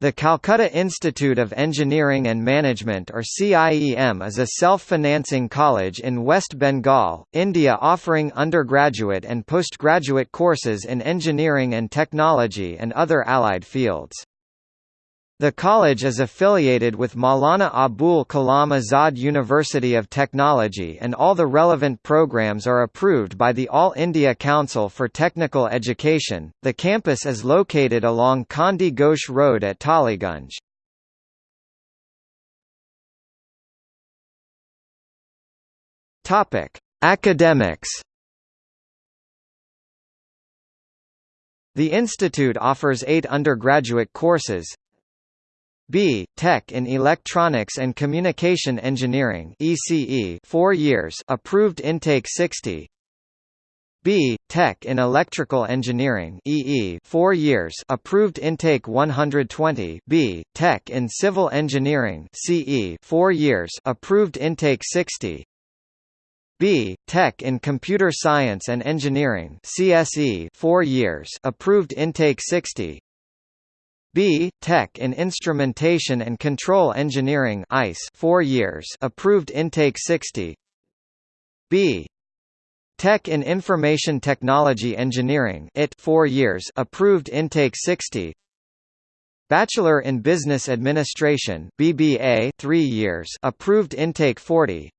The Calcutta Institute of Engineering and Management or CIEM is a self-financing college in West Bengal, India offering undergraduate and postgraduate courses in engineering and technology and other allied fields. The college is affiliated with Maulana Abul Kalam Azad University of Technology and all the relevant programs are approved by the All India Council for Technical Education. The campus is located along Chandi Ghosh Road at Tollygunge. Topic: Academics The institute offers eight undergraduate courses B. Tech in Electronics and Communication Engineering ECE 4 years approved intake 60 B. Tech in Electrical Engineering EE 4 years approved intake 120 B. Tech in Civil Engineering CE 4 years approved intake 60 B. Tech in Computer Science and Engineering CSE 4 years approved intake 60 B. Tech in Instrumentation and Control Engineering ICE 4 years approved intake 60 B. Tech in Information Technology Engineering IT 4 years approved intake 60 Bachelor in Business Administration BBA 3 years approved intake 40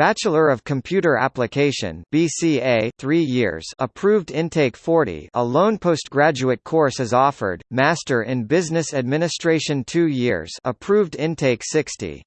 Bachelor of Computer Application BCA 3 years approved intake 40 a lone postgraduate course is offered Master in Business Administration 2 years approved intake 60